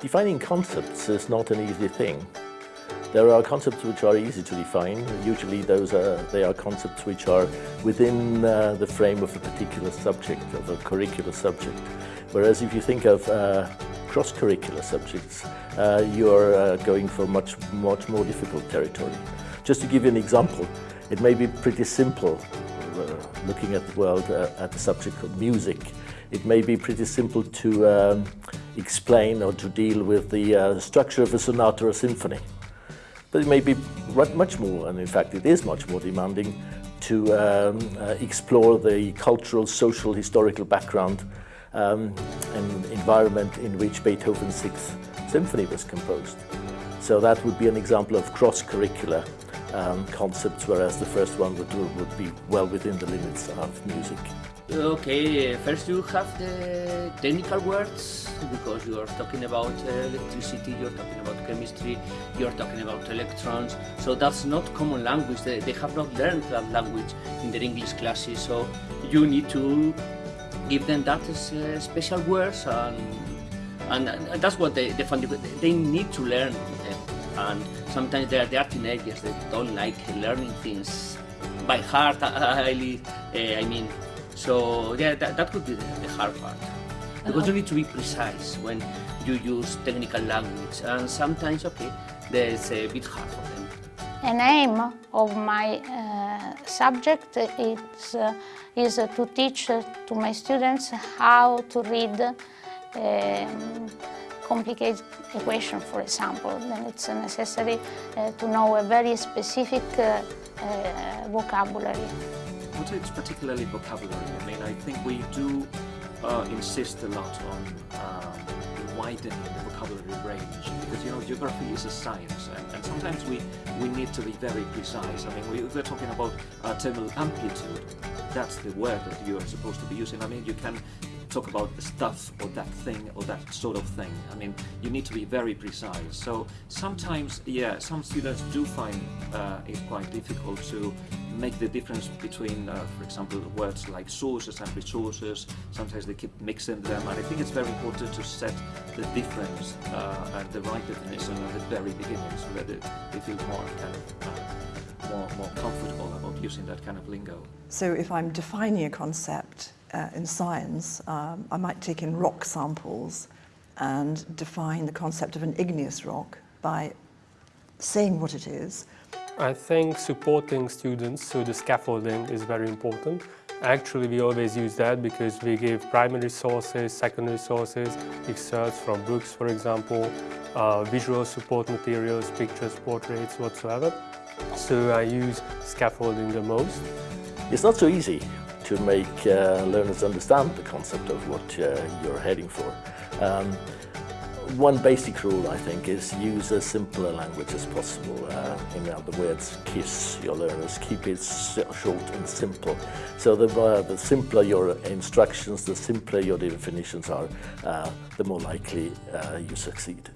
Defining concepts is not an easy thing. There are concepts which are easy to define. Usually those are, they are concepts which are within uh, the frame of a particular subject, of a curricular subject. Whereas if you think of uh, cross-curricular subjects, uh, you're uh, going for much, much more difficult territory. Just to give you an example, it may be pretty simple uh, looking at the world uh, at the subject of music. It may be pretty simple to um, explain or to deal with the structure of a sonata or symphony but it may be much more, and in fact it is much more demanding, to um, uh, explore the cultural, social, historical background um, and environment in which Beethoven's Sixth Symphony was composed. So that would be an example of cross-curricular um, concepts, whereas the first one would, would be well within the limits of music. Okay, first you have the technical words because you are talking about electricity, you're talking about chemistry, you're talking about electrons. So that's not common language. They, they have not learned that language in their English classes. So you need to give them that uh, special words and, and, and that's what they, they, they need to learn. And sometimes they are, they are teenagers they don't like learning things by heart, highly, uh, I mean, so yeah, that, that could be the, the hard part. Because you need to be precise when you use technical language and sometimes, okay, that's a bit hard for them. An aim of my uh, subject is, uh, is to teach to my students how to read um, complicated equation, for example. Then it's necessary uh, to know a very specific uh, uh, vocabulary it's particularly vocabulary. I mean, I think we do uh, insist a lot on um, widening the vocabulary range because, you know, geography is a science and, and sometimes we, we need to be very precise. I mean, we, we're talking about uh, thermal amplitude. That's the word that you are supposed to be using. I mean, you can talk about the stuff or that thing or that sort of thing. I mean, you need to be very precise. So sometimes, yeah, some students do find uh, it quite difficult to make the difference between, uh, for example, words like sources and resources. Sometimes they keep mixing them, and I think it's very important to set the difference uh, and the right definition at the very beginning so that they, feel more kind of uh, more, more comfortable about using that kind of lingo. So if I'm defining a concept uh, in science, um, I might take in rock samples and define the concept of an igneous rock by saying what it is. I think supporting students through the scaffolding is very important. Actually, we always use that because we give primary sources, secondary sources, excerpts from books, for example, uh, visual support materials, pictures, portraits, whatsoever. So I use scaffolding the most. It's not so easy to make uh, learners understand the concept of what uh, you're heading for. Um, one basic rule, I think, is use as simple a language as possible. Uh, in other words, kiss your learners, keep it short and simple. So the, uh, the simpler your instructions, the simpler your definitions are, uh, the more likely uh, you succeed.